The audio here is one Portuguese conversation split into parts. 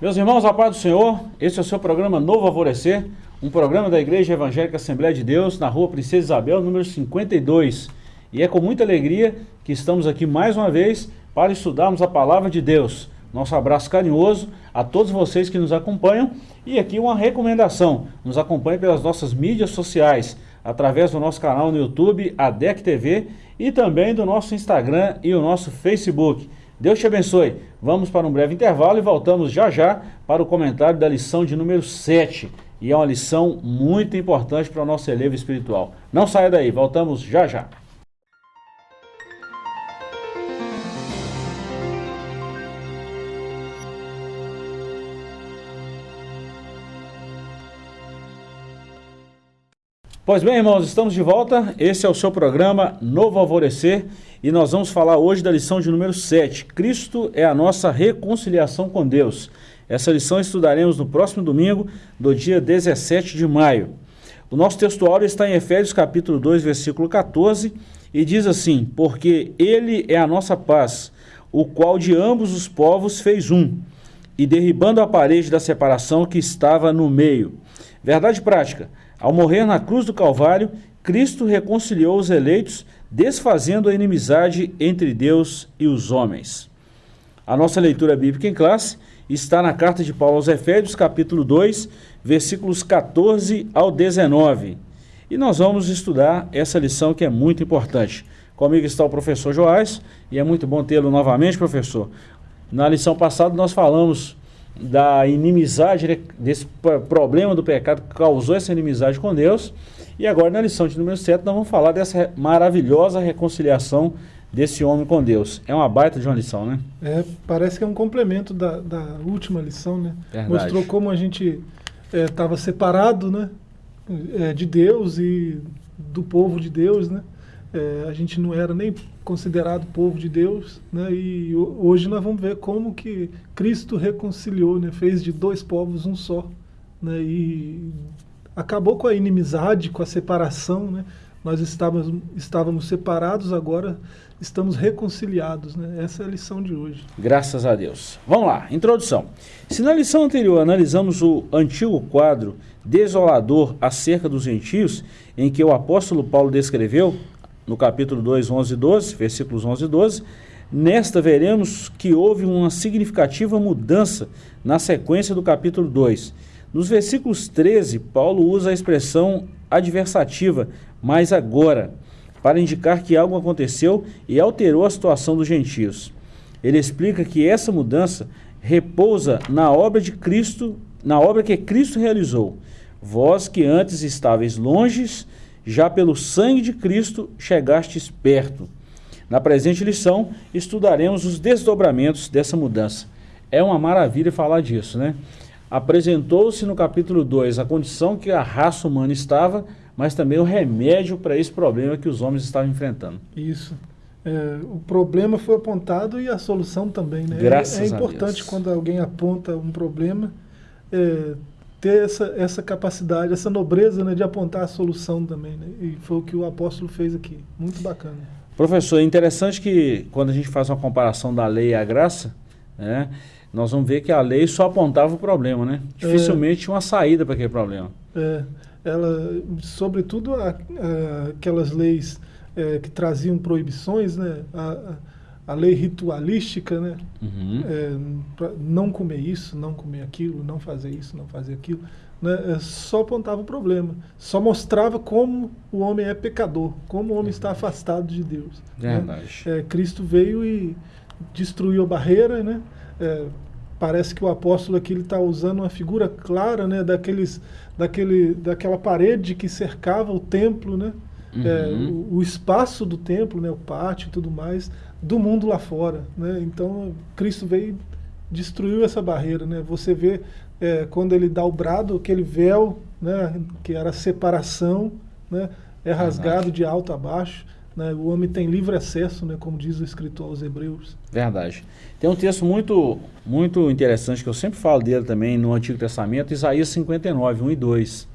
Meus irmãos, a paz do Senhor, esse é o seu programa Novo Alvorecer, um programa da Igreja Evangélica Assembleia de Deus, na rua Princesa Isabel, número 52. E é com muita alegria que estamos aqui mais uma vez para estudarmos a Palavra de Deus. Nosso abraço carinhoso a todos vocês que nos acompanham e aqui uma recomendação, nos acompanhe pelas nossas mídias sociais, através do nosso canal no YouTube, ADEC TV, e também do nosso Instagram e o nosso Facebook. Deus te abençoe. Vamos para um breve intervalo e voltamos já já para o comentário da lição de número 7. E é uma lição muito importante para o nosso elevo espiritual. Não saia daí, voltamos já já. Pois bem, irmãos, estamos de volta. Esse é o seu programa Novo Alvorecer e nós vamos falar hoje da lição de número 7. Cristo é a nossa reconciliação com Deus. Essa lição estudaremos no próximo domingo, do dia 17 de maio. O nosso textuário está em Efésios capítulo 2, versículo 14, e diz assim: Porque ele é a nossa paz, o qual de ambos os povos fez um, e derribando a parede da separação que estava no meio. Verdade prática. Ao morrer na cruz do Calvário, Cristo reconciliou os eleitos, desfazendo a inimizade entre Deus e os homens. A nossa leitura bíblica em classe está na carta de Paulo aos Efésios, capítulo 2, versículos 14 ao 19. E nós vamos estudar essa lição que é muito importante. Comigo está o professor Joás, e é muito bom tê-lo novamente, professor. Na lição passada nós falamos da inimizade, né, desse problema do pecado que causou essa inimizade com Deus. E agora, na lição de número 7, nós vamos falar dessa maravilhosa reconciliação desse homem com Deus. É uma baita de uma lição, né? É, parece que é um complemento da, da última lição, né? Verdade. Mostrou como a gente estava é, separado, né? É, de Deus e do povo de Deus, né? É, a gente não era nem considerado povo de Deus, né? E hoje nós vamos ver como que Cristo reconciliou, né? Fez de dois povos um só, né? E acabou com a inimizade, com a separação, né? Nós estávamos, estávamos separados, agora estamos reconciliados, né? Essa é a lição de hoje. Graças a Deus. Vamos lá, introdução. Se na lição anterior analisamos o antigo quadro desolador acerca dos gentios, em que o apóstolo Paulo descreveu no capítulo 2, 11 e 12, versículos 11 e 12, nesta veremos que houve uma significativa mudança na sequência do capítulo 2. Nos versículos 13, Paulo usa a expressão adversativa, mas agora, para indicar que algo aconteceu e alterou a situação dos gentios. Ele explica que essa mudança repousa na obra de Cristo, na obra que Cristo realizou. Vós que antes estáveis longes, já pelo sangue de Cristo chegastes perto. Na presente lição, estudaremos os desdobramentos dessa mudança. É uma maravilha falar disso, né? Apresentou-se no capítulo 2 a condição que a raça humana estava, mas também o remédio para esse problema que os homens estavam enfrentando. Isso. É, o problema foi apontado e a solução também, né? Graças é, é importante quando alguém aponta um problema, é, ter essa, essa capacidade, essa nobreza né, de apontar a solução também. Né? E foi o que o apóstolo fez aqui. Muito bacana. Professor, é interessante que quando a gente faz uma comparação da lei e a graça, né, nós vamos ver que a lei só apontava o problema, né? Dificilmente é, tinha uma saída para aquele problema. É, ela, sobretudo a, a, aquelas leis é, que traziam proibições, né? A, a lei ritualística, né? Uhum. É, não comer isso, não comer aquilo, não fazer isso, não fazer aquilo, né? É, só apontava o problema, só mostrava como o homem é pecador, como o homem está afastado de Deus. Né? Verdade. É, Cristo veio e destruiu a barreira, né? É, parece que o apóstolo aqui está usando uma figura clara, né? Daqueles, daquele, daquela parede que cercava o templo, né? Uhum. É, o, o, espaço do templo, né, o pátio e tudo mais, do mundo lá fora. Né? Então, Cristo veio destruiu essa barreira. Né? Você vê é, quando ele dá o brado, aquele véu, né, que era a separação, né, é rasgado Verdade. de alto a baixo. Né? O homem tem livre acesso, né, como diz o escritor aos Hebreus. Verdade. Tem um texto muito, muito interessante que eu sempre falo dele também no Antigo Testamento, Isaías 59, 1 e 2.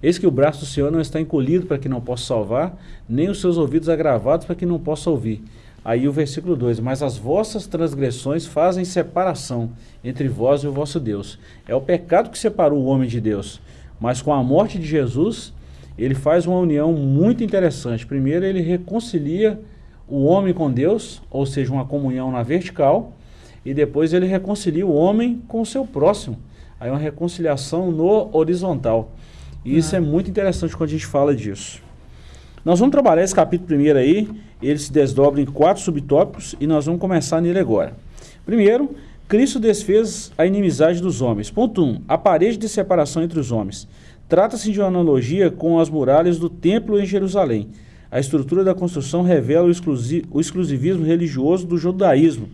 Eis que o braço do Senhor não está encolhido para que não possa salvar, nem os seus ouvidos agravados para que não possa ouvir. Aí o versículo 2: Mas as vossas transgressões fazem separação entre vós e o vosso Deus. É o pecado que separou o homem de Deus. Mas com a morte de Jesus, ele faz uma união muito interessante. Primeiro, ele reconcilia o homem com Deus, ou seja, uma comunhão na vertical, e depois ele reconcilia o homem com o seu próximo. Aí uma reconciliação no horizontal. E ah. isso é muito interessante quando a gente fala disso. Nós vamos trabalhar esse capítulo primeiro aí, ele se desdobra em quatro subtópicos e nós vamos começar nele agora. Primeiro, Cristo desfez a inimizade dos homens. Ponto 1. Um, a parede de separação entre os homens. Trata-se de uma analogia com as muralhas do templo em Jerusalém. A estrutura da construção revela o, exclusi o exclusivismo religioso do judaísmo.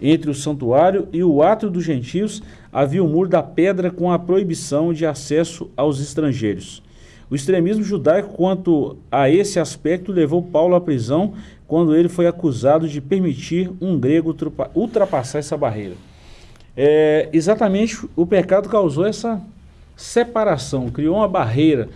Entre o santuário e o átrio dos gentios havia o muro da pedra com a proibição de acesso aos estrangeiros. O extremismo judaico quanto a esse aspecto levou Paulo à prisão quando ele foi acusado de permitir um grego ultrapassar essa barreira. É, exatamente o pecado causou essa separação, criou uma barreira,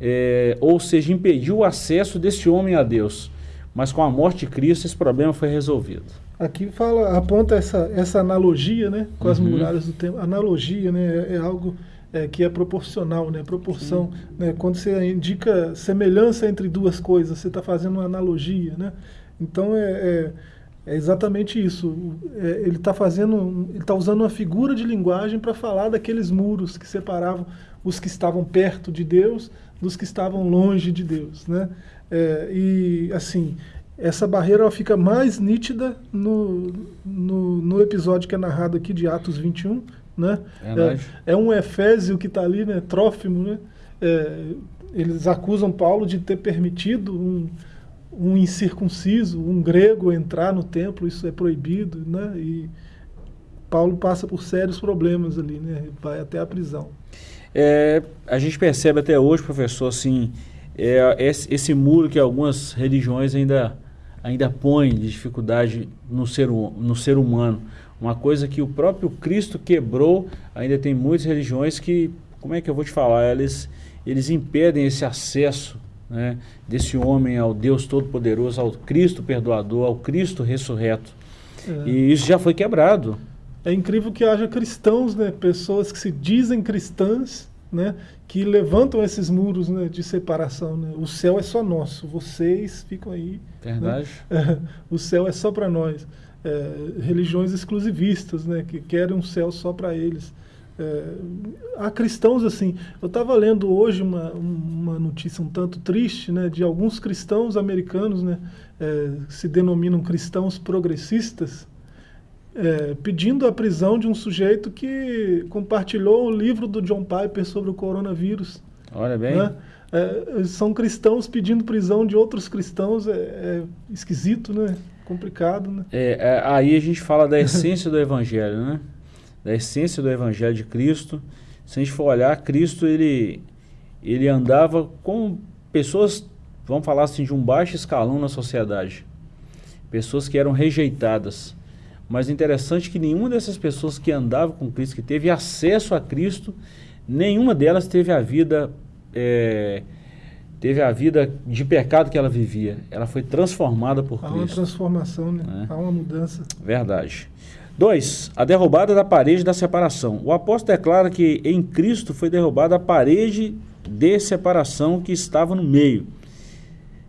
é, ou seja, impediu o acesso desse homem a Deus. Mas com a morte de Cristo esse problema foi resolvido. Aqui fala, aponta essa, essa analogia né, com as uhum. muralhas do tempo. Analogia né, é, é algo é, que é proporcional, né? Proporção, né? Quando você indica semelhança entre duas coisas, você está fazendo uma analogia, né? Então é, é, é exatamente isso. É, ele está fazendo, ele está usando uma figura de linguagem para falar daqueles muros que separavam os que estavam perto de Deus dos que estavam longe de Deus, né? É, e assim essa barreira ela fica mais nítida no, no, no, episódio que é narrado aqui de Atos 21, né? É, é um Efésio que está ali, né? Trófimo, né? É, eles acusam Paulo de ter permitido um, um incircunciso, um grego entrar no templo, isso é proibido, né? E Paulo passa por sérios problemas ali, né? Vai até a prisão. É, a gente percebe até hoje, professor, assim, é, esse, esse, muro que algumas religiões ainda, ainda põem de dificuldade no ser, no ser humano. Uma coisa que o próprio Cristo quebrou, ainda tem muitas religiões que, como é que eu vou te falar, eles, eles impedem esse acesso né, desse homem ao Deus Todo-Poderoso, ao Cristo perdoador, ao Cristo ressurreto. É. E isso já foi quebrado. É incrível que haja cristãos, né, pessoas que se dizem cristãs, né, que levantam esses muros né, de separação. Né? O céu é só nosso, vocês ficam aí. Né. Verdade. Né? o céu é só para nós é, religiões exclusivistas, né, que querem um céu só para eles. É, há cristãos assim. Eu estava lendo hoje uma, uma notícia um tanto triste, né, de alguns cristãos americanos, né, é, que se denominam cristãos progressistas, é, pedindo a prisão de um sujeito que compartilhou o livro do John Piper sobre o coronavírus. Olha bem. Né? É, são cristãos pedindo prisão de outros cristãos, é, é esquisito, né? complicado, né? É, é, aí a gente fala da essência do Evangelho, né? Da essência do Evangelho de Cristo. Se a gente for olhar, Cristo, ele, ele andava com pessoas, vamos falar assim, de um baixo escalão na sociedade. Pessoas que eram rejeitadas. Mas interessante que nenhuma dessas pessoas que andava com Cristo, que teve acesso a Cristo, nenhuma delas teve a vida... É, teve a vida de pecado que ela vivia. Ela foi transformada por Há Cristo. Há uma transformação, né? É. Há uma mudança. Verdade. Dois, a derrubada da parede da separação. O apóstolo declara que em Cristo foi derrubada a parede de separação que estava no meio.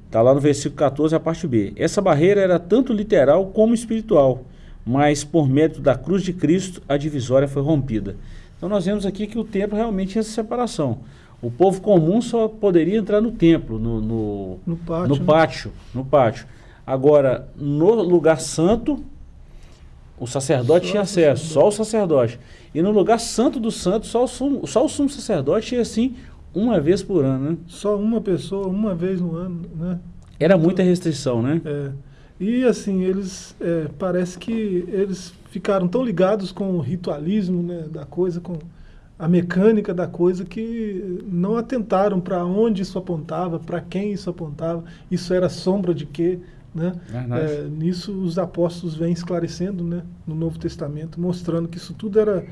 Está lá no versículo 14, a parte B. Essa barreira era tanto literal como espiritual, mas por mérito da cruz de Cristo, a divisória foi rompida. Então nós vemos aqui que o templo realmente tinha essa separação. O povo comum só poderia entrar no templo, no, no, no, pátio, no, né? pátio, no pátio. Agora, no lugar santo, o sacerdote só tinha acesso, só o sacerdote. E no lugar santo do santo, só o sumo, só o sumo sacerdote ia assim uma vez por ano, né? Só uma pessoa, uma vez no ano, né? Era muita restrição, né? É. E assim, eles é, parece que eles ficaram tão ligados com o ritualismo né, da coisa, com a mecânica da coisa que não atentaram para onde isso apontava, para quem isso apontava, isso era sombra de quê. Né? É, nisso os apóstolos vêm esclarecendo né, no Novo Testamento, mostrando que isso tudo era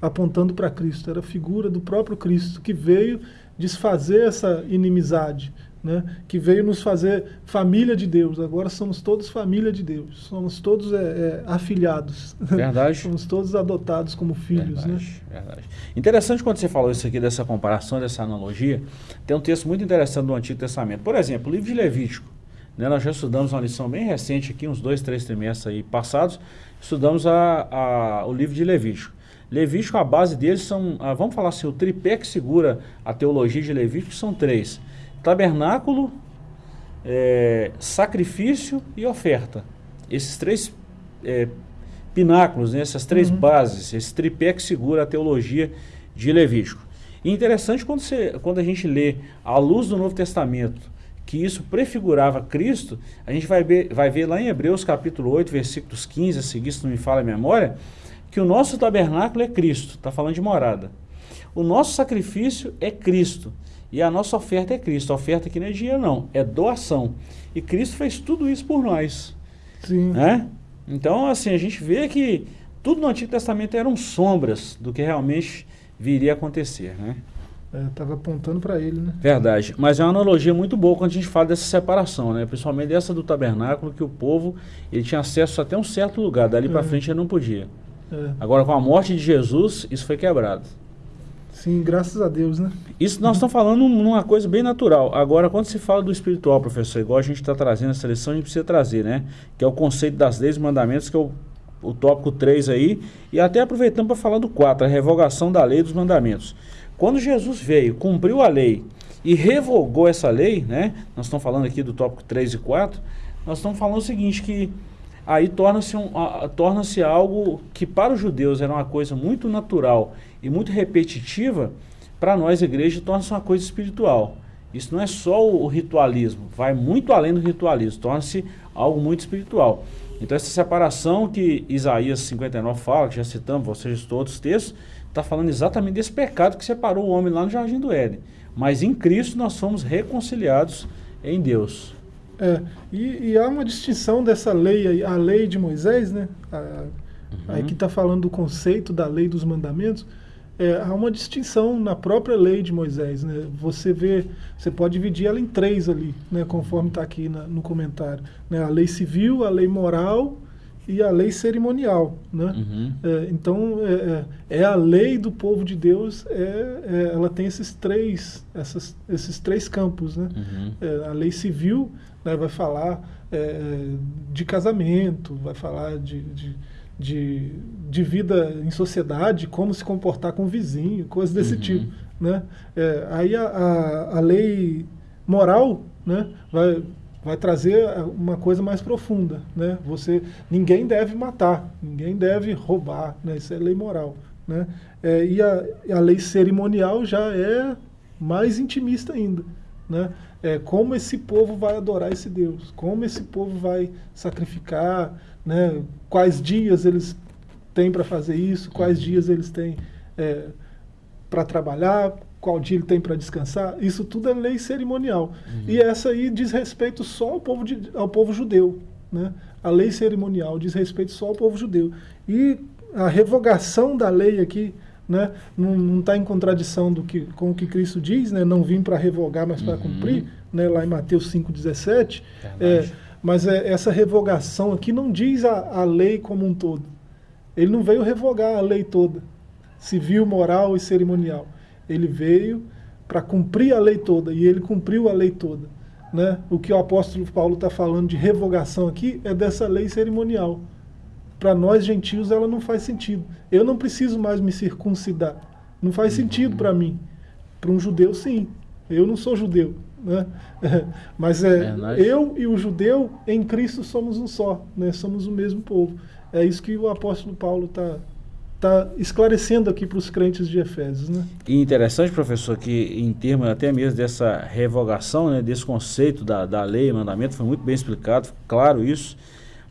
apontando para Cristo, era a figura do próprio Cristo que veio desfazer essa inimizade né, que veio nos fazer família de Deus. Agora somos todos família de Deus. Somos todos é, é, afilhados. Verdade. somos todos adotados como filhos. Verdade, né? verdade. Interessante quando você falou isso aqui, dessa comparação, dessa analogia. Tem um texto muito interessante do Antigo Testamento. Por exemplo, o livro de Levítico. Né, nós já estudamos uma lição bem recente aqui, uns dois, três trimestres aí passados. Estudamos a, a, o livro de Levítico. Levítico, a base deles são, ah, vamos falar assim, o tripé que segura a teologia de Levítico são três tabernáculo, é, sacrifício e oferta. Esses três é, pináculos, né, essas três uhum. bases, esse tripé que segura a teologia de Levítico. E interessante quando, você, quando a gente lê à luz do Novo Testamento que isso prefigurava Cristo, a gente vai ver, vai ver lá em Hebreus capítulo 8, versículos 15 a seguir, se não me fala a memória, que o nosso tabernáculo é Cristo, está falando de morada. O nosso sacrifício é Cristo. E a nossa oferta é Cristo. A oferta aqui não é dinheiro, não, é doação. E Cristo fez tudo isso por nós. Sim. Né? Então, assim, a gente vê que tudo no Antigo Testamento eram sombras do que realmente viria a acontecer, né? Estava é, apontando para ele, né? Verdade. Mas é uma analogia muito boa quando a gente fala dessa separação, né? Principalmente dessa do tabernáculo, que o povo ele tinha acesso até um certo lugar, dali é. para frente ele não podia. É. Agora, com a morte de Jesus, isso foi quebrado. Sim, graças a Deus, né? Isso nós estamos falando numa coisa bem natural. Agora, quando se fala do espiritual, professor, igual a gente está trazendo essa lição, a gente precisa trazer, né? Que é o conceito das leis e mandamentos, que é o, o tópico 3 aí. E até aproveitando para falar do 4, a revogação da lei dos mandamentos. Quando Jesus veio, cumpriu a lei e revogou essa lei, né? Nós estamos falando aqui do tópico 3 e 4, nós estamos falando o seguinte, que aí torna-se um, torna algo que para os judeus era uma coisa muito natural e muito repetitiva, para nós, igreja, torna-se uma coisa espiritual. Isso não é só o, ritualismo, vai muito além do ritualismo, torna-se algo muito espiritual. Então essa separação que Isaías 59 fala, que já citamos, vocês todos os textos, está falando exatamente desse pecado que separou o homem lá no Jardim do Éden. Mas em Cristo nós somos reconciliados em Deus. É, e, e, há uma distinção dessa lei, a lei de Moisés, né? A, uhum. Aí que está falando do conceito da lei dos mandamentos. É, há uma distinção na própria lei de Moisés, né? Você vê, você pode dividir ela em três ali, né? Conforme está aqui na, no comentário, né? A lei civil, a lei moral e a lei cerimonial, né? Uhum. É, então é, é, é, a lei do povo de Deus, é, é ela tem esses três, essas, esses três campos, né? Uhum. É, a lei civil né, vai falar é, de casamento, vai falar de, de, de, de, vida em sociedade, como se comportar com o vizinho, coisas desse uhum. tipo, né? aí a, a, a lei moral, né, vai vai trazer uma coisa mais profunda, né? Você, ninguém deve matar, ninguém deve roubar, né? Isso é lei moral, né? É, e a, a lei cerimonial já é mais intimista ainda, né? É, como esse povo vai adorar esse Deus, como esse povo vai sacrificar, né? Quais dias eles têm para fazer isso, quais dias eles têm é, para trabalhar, qual dia ele tem para descansar, isso tudo é lei cerimonial. Uhum. E essa aí diz respeito só ao povo, de, ao povo judeu. Né? A lei cerimonial diz respeito só ao povo judeu. E a revogação da lei aqui né, não está em contradição do que, com o que Cristo diz, né, não vim para revogar, mas para uhum. cumprir, né, lá em Mateus 5,17. É, mas é, essa revogação aqui não diz a, a lei como um todo. Ele não veio revogar a lei toda, civil, moral e cerimonial. Ele veio para cumprir a lei toda, e ele cumpriu a lei toda. Né? O que o apóstolo Paulo está falando de revogação aqui é dessa lei cerimonial. Para nós gentios ela não faz sentido. Eu não preciso mais me circuncidar. Não faz uhum. sentido para mim. Para um judeu, sim. Eu não sou judeu. Né? Mas é, é eu e o judeu em Cristo somos um só. Né? Somos o mesmo povo. É isso que o apóstolo Paulo está está esclarecendo aqui para os crentes de Efésios. Né? E interessante, professor, que em termos até mesmo dessa revogação, né, desse conceito da, da lei, mandamento, foi muito bem explicado, claro isso,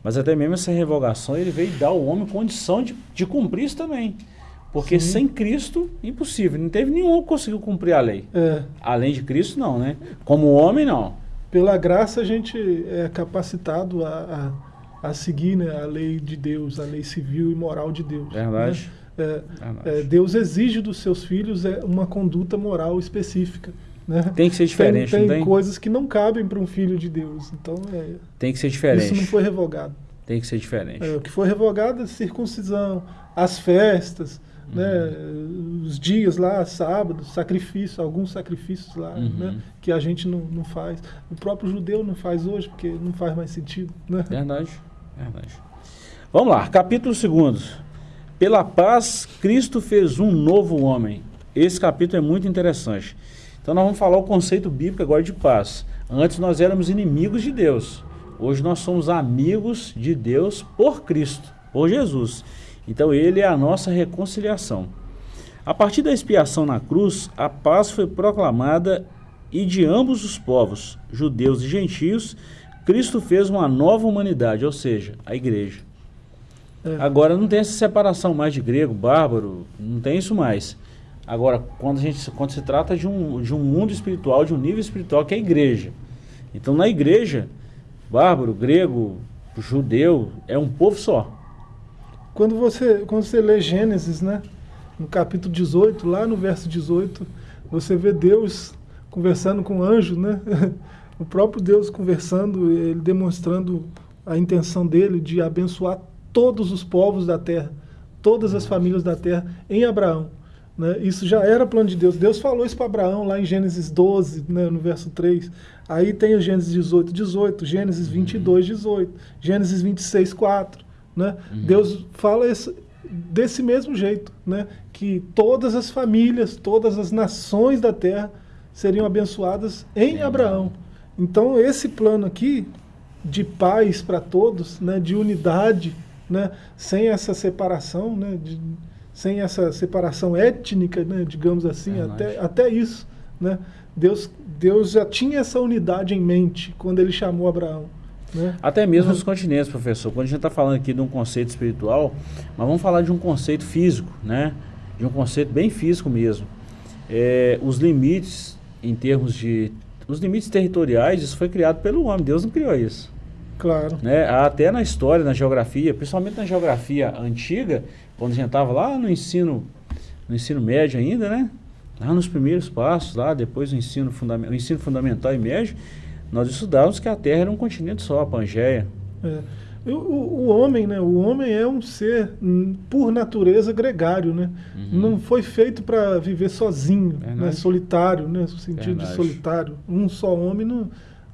mas até mesmo essa revogação ele veio dar ao homem condição de, de cumprir isso também. Porque Sim. sem Cristo, impossível. Não teve nenhum que conseguiu cumprir a lei. É. Além de Cristo, não, né? Como homem, não. Pela graça, a gente é capacitado a, a a seguir né, a lei de Deus, a lei civil e moral de Deus. Né? Verdade. Né? É. É, Deus exige dos seus filhos é, uma conduta moral específica. Né? Tem que ser diferente, tem, tem, tem? coisas que não cabem para um filho de Deus. Então, é, tem que ser diferente. Isso não foi revogado. Tem que ser diferente. É, o que foi revogado é a circuncisão, as festas, uhum. né, os dias lá, sábados, sacrifício, alguns sacrifícios lá, uhum. né, que a gente não, não faz. O próprio judeu não faz hoje, porque não faz mais sentido. Né? Verdade, verdade. Vamos lá, capítulo 2. Pela paz, Cristo fez um novo homem. Esse capítulo é muito interessante. Então nós vamos falar o conceito bíblico agora de paz. Antes nós éramos inimigos de Deus. Hoje nós somos amigos de Deus por Cristo, por Jesus. Então ele é a nossa reconciliação. A partir da expiação na cruz, a paz foi proclamada e de ambos os povos, judeus e gentios, Cristo fez uma nova humanidade, ou seja, a igreja. É. Agora não tem essa separação mais de grego, bárbaro, não tem isso mais. Agora, quando, a gente, quando se trata de um, de um mundo espiritual, de um nível espiritual, que é a igreja. Então, na igreja, bárbaro, grego, judeu, é um povo só. Quando você, quando você lê Gênesis, né, no capítulo 18, lá no verso 18, você vê Deus conversando com o anjo, né? o próprio Deus conversando, ele demonstrando a intenção dele de abençoar todos os povos da terra, todas as famílias da terra em Abraão. Né? Isso já era plano de Deus. Deus falou isso para Abraão lá em Gênesis 12, né, no verso 3. Aí tem o Gênesis 18, 18, Gênesis 22, 18, Gênesis 26, 4. Né? Uhum. Deus fala esse, desse mesmo jeito, né? que todas as famílias, todas as nações da terra seriam abençoadas em Abraão. Então esse plano aqui de paz para todos, né, de unidade, né, sem essa separação, né, de, sem essa separação étnica, né, digamos assim, é até, até isso. Né, Deus, Deus já tinha essa unidade em mente quando ele chamou Abraão. Né? Até mesmo os continentes, professor. Quando a gente está falando aqui de um conceito espiritual, mas vamos falar de um conceito físico, né? de um conceito bem físico mesmo. É, os limites em termos de... Os limites territoriais, isso foi criado pelo homem. Deus não criou isso. Claro. Né? Até na história, na geografia, principalmente na geografia antiga, quando a gente estava lá no ensino, no ensino médio ainda, né? Lá nos primeiros passos, lá depois do ensino, fundament, o ensino fundamental e médio, nós estudávamos que a Terra era um continente só, a Pangeia. É. O, o, homem, né? O homem é um ser, por natureza, gregário, né? Uhum. Não foi feito para viver sozinho, né? solitário, né? No sentido Verdade. de solitário. Um só homem não,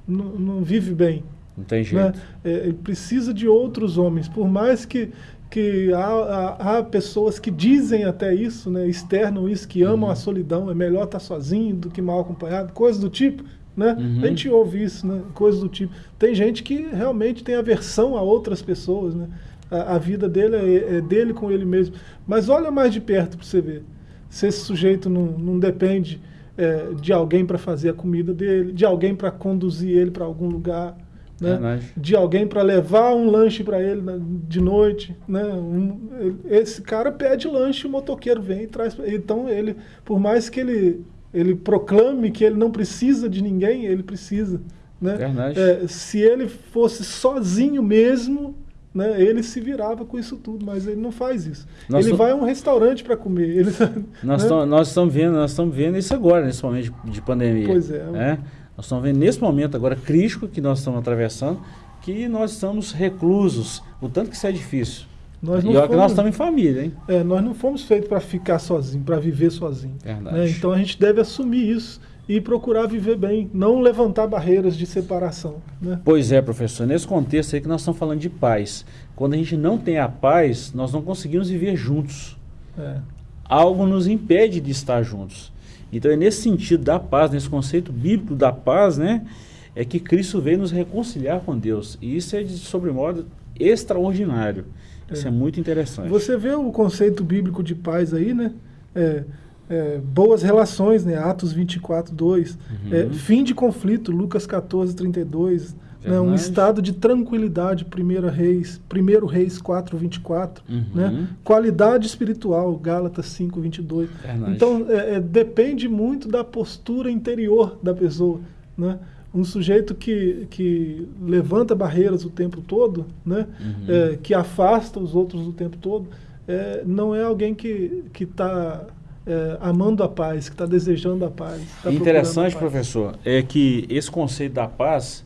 não, não vive bem. Não tem né? jeito. Né? É, ele precisa de outros homens, por mais que que há, há, há, pessoas que dizem até isso, né, externam isso, que amam uhum. a solidão, é melhor estar sozinho do que mal acompanhado, coisas do tipo. Né? Uhum. A gente ouve isso, né? coisas do tipo. Tem gente que realmente tem aversão a outras pessoas, né? a, a vida dele é, é, dele com ele mesmo. Mas olha mais de perto para você ver. Se esse sujeito não, não depende é, de alguém para fazer a comida dele, de alguém para conduzir ele para algum lugar, né? de alguém para levar um lanche para ele né, de noite. Né? Um, esse cara pede lanche, o motoqueiro vem e traz. Então, ele, por mais que ele, ele proclame que ele não precisa de ninguém, ele precisa. Né? É, se ele fosse sozinho mesmo, né, ele se virava com isso tudo, mas ele não faz isso. Nós ele vai a um restaurante para comer. Ele, nós, né? estamos vendo, nós estamos vendo isso agora, nesse momento de pandemia. Pois é. é? Nós estamos vendo nesse momento agora crítico que nós estamos atravessando, que nós estamos reclusos, o tanto que isso é difícil. Nós não e fomos, nós estamos em família, hein? É, nós não fomos feitos para ficar sozinho, para viver sozinho. Né? Então a gente deve assumir isso e procurar viver bem, não levantar barreiras de separação. Né? Pois é, professor. Nesse contexto aí que nós estamos falando de paz. Quando a gente não tem a paz, nós não conseguimos viver juntos. É. Algo nos impede de estar juntos. Então é nesse sentido da paz, nesse conceito bíblico da paz, né, é que Cristo veio nos reconciliar com Deus. E isso é de sobremodo extraordinário. Isso é, é muito interessante. Você vê o conceito bíblico de paz aí, né? É, é, boas relações, né? Atos 24, 2. Uhum. É, fim de conflito, Lucas 14, 32 né, um estado de tranquilidade, 1 Reis, 1 Reis 4, 24, uhum. né, qualidade espiritual, Gálatas 5, 22. Verdade. Então, é, é, depende muito da postura interior da pessoa. Né? Um sujeito que, que levanta barreiras o tempo todo, né, uhum. é, que afasta os outros o tempo todo, é, não é alguém que está é, amando a paz, que está desejando a paz. Tá Interessante, a paz. professor, é que esse conceito da paz,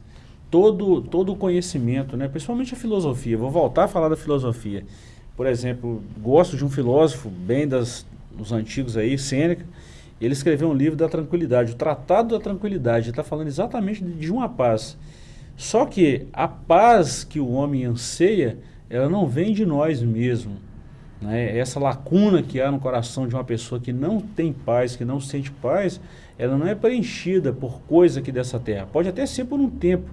todo, todo o conhecimento, né, principalmente a filosofia, vou voltar a falar da filosofia. Por exemplo, gosto de um filósofo bem das, dos antigos aí, Sêneca, ele escreveu um livro da tranquilidade, o Tratado da Tranquilidade, está falando exatamente de uma paz. Só que a paz que o homem anseia, ela não vem de nós mesmos. Né? Essa lacuna que há no coração de uma pessoa que não tem paz, que não sente paz, ela não é preenchida por coisa aqui dessa terra. Pode até ser por um tempo,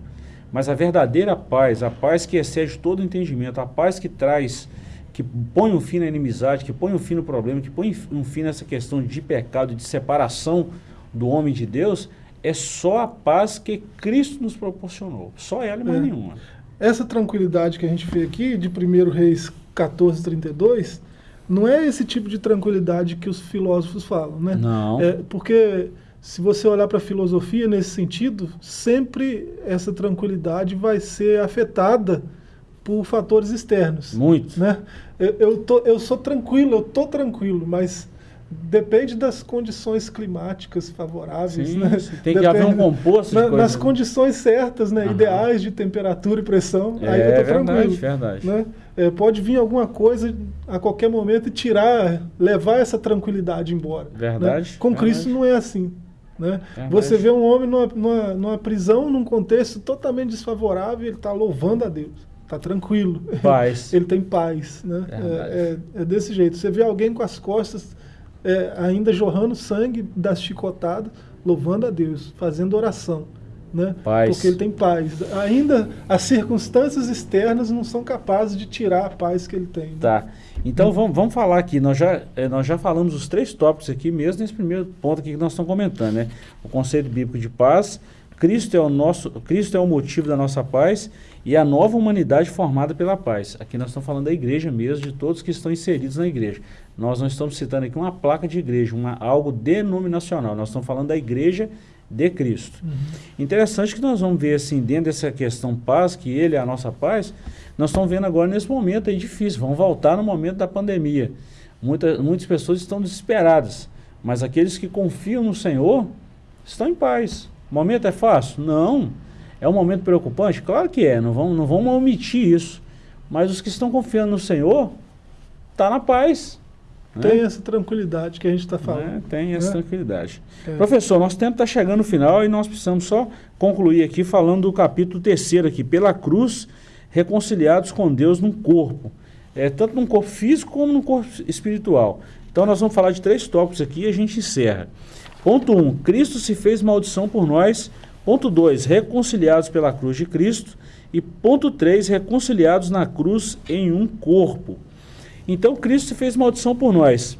mas a verdadeira paz, a paz que excede todo entendimento, a paz que traz, que põe um fim na inimizade, que põe um fim no problema, que põe um fim nessa questão de pecado, de separação do homem de Deus, é só a paz que Cristo nos proporcionou. Só ela e mais é. nenhuma. Essa tranquilidade que a gente vê aqui, de 1 Reis 14, 32, não é esse tipo de tranquilidade que os filósofos falam, né? Não. É, porque se você olhar para a filosofia nesse sentido, sempre essa tranquilidade vai ser afetada por fatores externos. Muito. Né? Eu, eu, tô, eu sou tranquilo, eu tô tranquilo, mas depende das condições climáticas favoráveis. Sim, né? Tem depende, que haver um composto na, Nas condições certas, né? Ideais de temperatura e pressão, é, aí eu tô verdade, tranquilo. Verdade. Né? É, pode vir alguma coisa a qualquer momento e tirar, levar essa tranquilidade embora. Né? Verdade. Né? Com verdade. Cristo não é assim. Né? Você vê um homem numa, numa, numa prisão, num contexto totalmente desfavorável, ele está louvando a Deus está tranquilo. Paz. Ele tem paz. Né? É, é, é, desse jeito. Você vê alguém com as costas é, ainda jorrando sangue das chicotadas, louvando a Deus, fazendo oração. Né? Paz. Porque ele tem paz. Ainda as circunstâncias externas não são capazes de tirar a paz que ele tem. Né? Tá. Então vamos, vamos falar aqui. Nós já, eh, nós já falamos os três tópicos aqui, mesmo nesse primeiro ponto aqui que nós estamos comentando, né? O conceito bíblico de paz, Cristo é o nosso, Cristo é o motivo da nossa paz e a nova humanidade formada pela paz. Aqui nós estamos falando da igreja mesmo, de todos que estão inseridos na igreja. Nós não estamos citando aqui uma placa de igreja, uma, algo denominacional. Nós estamos falando da igreja de Cristo. Uhum. Interessante que nós vamos ver assim, dentro dessa questão paz, que ele é a nossa paz, nós estamos vendo agora nesse momento aí difícil, vamos voltar no momento da pandemia. Muita, muitas pessoas estão desesperadas, mas aqueles que confiam no Senhor estão em paz. O momento é fácil? Não. É um momento preocupante? Claro que é, não vamos, não vamos omitir isso. Mas os que estão confiando no Senhor, está na paz. Tem né? essa tranquilidade que a gente está falando. É, tem essa né? tranquilidade. É. Professor, nosso tempo está chegando no final e nós precisamos só concluir aqui falando do capítulo terceiro aqui, pela cruz, reconciliados com Deus num corpo. É, tanto num corpo físico como num corpo espiritual. Então nós vamos falar de três tópicos aqui e a gente encerra. Ponto 1. Um, Cristo se fez maldição por nós. Ponto 2. Reconciliados pela cruz de Cristo. E ponto 3. Reconciliados na cruz em um corpo. Então Cristo fez maldição por nós.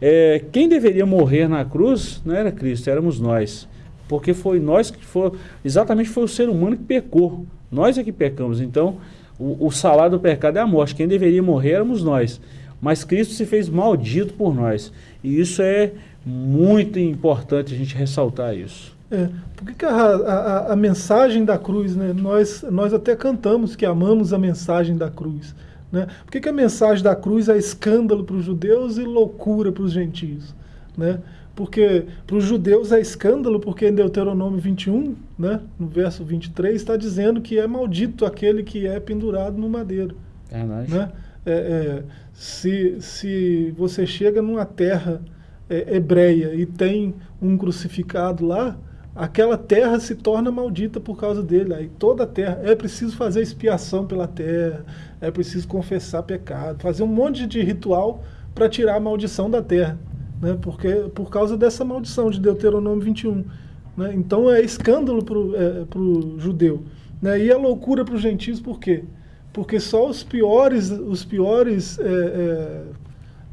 É, quem deveria morrer na cruz não era Cristo, éramos nós. Porque foi nós que foi, exatamente foi o ser humano que pecou. Nós é que pecamos. Então, o, o salário do pecado é a morte. Quem deveria morrer éramos nós. Mas Cristo se fez maldito por nós. E isso é muito importante a gente ressaltar isso. É, por que, a, a, a, mensagem da cruz, né? nós, nós até cantamos que amamos a mensagem da cruz. Né? Por que, que a mensagem da cruz é escândalo para os judeus e loucura para os gentios? Né? Porque para os judeus é escândalo, porque em Deuteronômio 21, né, no verso 23, está dizendo que é maldito aquele que é pendurado no madeiro. É né? É, é, se, se você chega numa terra é, hebreia e tem um crucificado lá, aquela terra se torna maldita por causa dele. Aí toda a terra, é preciso fazer expiação pela terra, é preciso confessar pecado, fazer um monte de ritual para tirar a maldição da terra, né? Porque por causa dessa maldição de Deuteronômio 21, né? Então é escândalo para o é, judeu, né? E a loucura para os gentios por quê? Porque só os piores, os piores, é, é,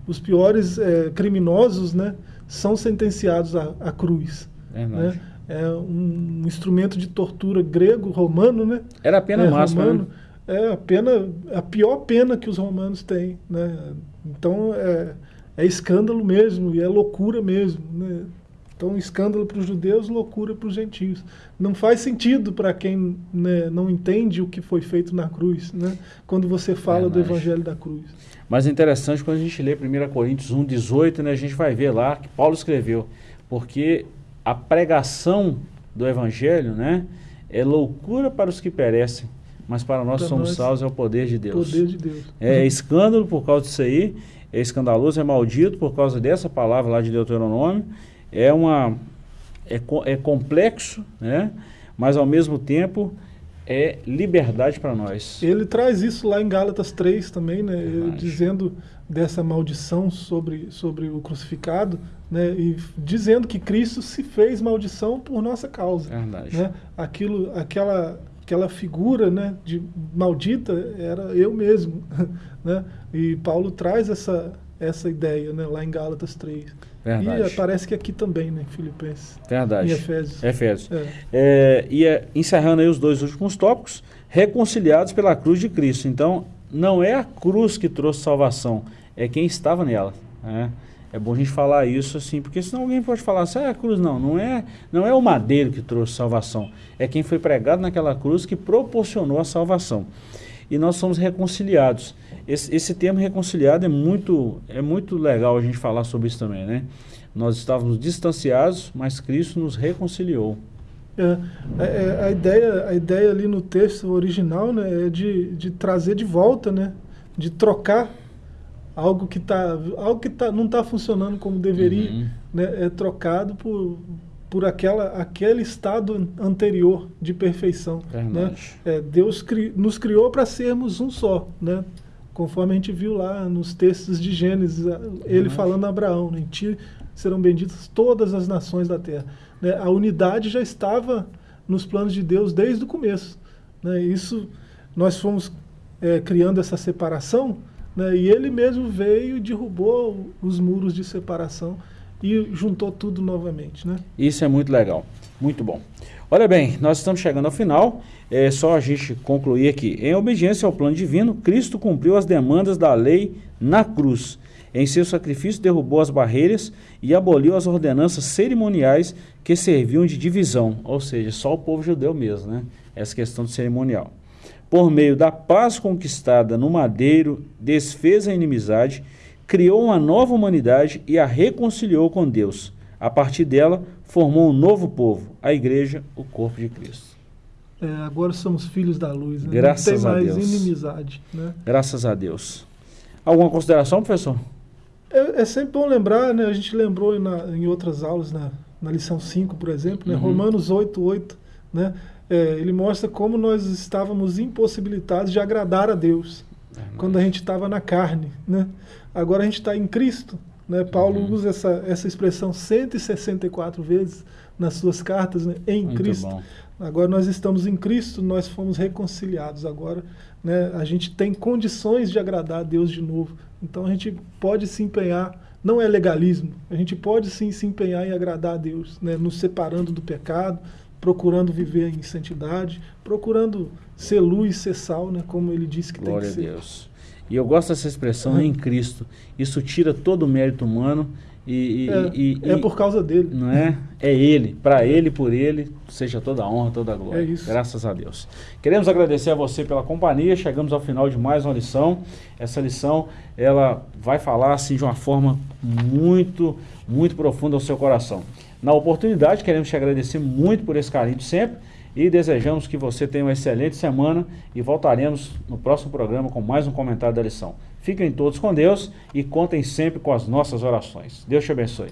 os piores é, criminosos, né? São sentenciados à, à cruz. Né? É um instrumento de tortura grego, romano, né? Era a pena é, máxima, romano, né? É a pena, a pior pena que os romanos têm, né? Então é, é escândalo mesmo e é loucura mesmo, né? Então, escândalo para os judeus, loucura para os gentios. Não faz sentido para quem né, não entende o que foi feito na cruz, né? quando você fala do evangelho da cruz. Mas é interessante quando a gente lê 1 Coríntios 1, 18, né, a gente vai ver lá que Paulo escreveu, porque a pregação do evangelho né, é loucura para os que perecem, mas para nós para somos nós, salvos é o poder de Deus. Poder de Deus. É, é escândalo por causa disso aí, é escandaloso, é maldito por causa dessa palavra lá de Deuteronômio, é, uma, é, é complexo, né? mas ao mesmo tempo é liberdade para nós. Ele traz isso lá em Gálatas 3 também, né? dizendo dessa maldição sobre, sobre o crucificado, né? e dizendo que Cristo se fez maldição por nossa causa. Verdade. Né? Aquilo, aquela, aquela figura né, de maldita era eu mesmo. né? E Paulo traz essa, essa ideia né, lá em Gálatas 3. Verdade. E parece que aqui também, né, Filipenses. Verdade. Em Efésios. Efésios. É. É, e é, encerrando aí os dois últimos tópicos, reconciliados pela cruz de Cristo. Então, não é a cruz que trouxe salvação, é quem estava nela. Né? É bom a gente falar isso assim, porque senão alguém pode falar assim, ah, a cruz não, não é, não é o madeiro que trouxe salvação, é quem foi pregado naquela cruz que proporcionou a salvação. E nós somos reconciliados. Esse, esse termo reconciliado é muito, é muito legal a gente falar sobre isso também, né? Nós estávamos distanciados, mas Cristo nos reconciliou. É, a, é, é, a, ideia, a ideia ali no texto original né, é de, de trazer de volta, né, de trocar algo que, tá, algo que tá, não está funcionando como deveria, uhum. né, é trocado por, por aquela, aquele estado anterior de perfeição. Né? É, Deus cri, nos criou para sermos um só. Né? Conforme a gente viu lá nos textos de Gênesis, ele uhum. falando a Abraão, né, em ti serão benditas todas as nações da terra. Né, a unidade já estava nos planos de Deus desde o começo. Né, isso, nós fomos é, criando essa separação, né, e ele mesmo veio e derrubou os muros de separação e juntou tudo novamente. Né? Isso é muito legal, muito bom. Olha bem, nós estamos chegando ao final. É só a gente concluir aqui. Em obediência ao plano divino, Cristo cumpriu as demandas da lei na cruz. Em seu sacrifício, derrubou as barreiras e aboliu as ordenanças cerimoniais que serviam de divisão, ou seja, só o povo judeu mesmo, né? Essa questão do cerimonial. Por meio da paz conquistada no madeiro, desfez a inimizade, criou uma nova humanidade e a reconciliou com Deus. A partir dela, formou um novo povo, a igreja, o corpo de Cristo. É, agora somos filhos da luz, né? Graças Não tem mais Deus. inimizade. Né? Graças a Deus. Alguma consideração, professor? É, é, sempre bom lembrar, né? a gente lembrou na, em outras aulas, na, na lição 5, por exemplo, né? Uhum. Romanos 8, 8, né? É, ele mostra como nós estávamos impossibilitados de agradar a Deus é, quando a gente estava na carne. Né? Agora a gente está em Cristo. Né? Paulo uhum. usa essa, essa expressão 164 vezes nas suas cartas, né? em Muito Cristo. Bom. Agora nós estamos em Cristo, nós fomos reconciliados. Agora né, a gente tem condições de agradar a Deus de novo. Então a gente pode se empenhar, não é legalismo, a gente pode sim se empenhar em agradar a Deus, né, nos separando do pecado, procurando viver em santidade, procurando ser luz, ser sal, né, como ele disse que Glória tem que ser. Glória a Deus. E eu gosto dessa expressão em Cristo. Isso tira todo o mérito humano e, é, e, é por causa dele. Não é? É ele, para ele, por ele, seja toda a honra, toda a glória. É isso. Graças a Deus. Queremos agradecer a você pela companhia. Chegamos ao final de mais uma lição. Essa lição, ela vai falar assim de uma forma muito, muito profunda ao seu coração. Na oportunidade, queremos te agradecer muito por esse carinho de sempre e desejamos que você tenha uma excelente semana e voltaremos no próximo programa com mais um comentário da lição. Fiquem todos com Deus e contem sempre com as nossas orações. Deus te abençoe.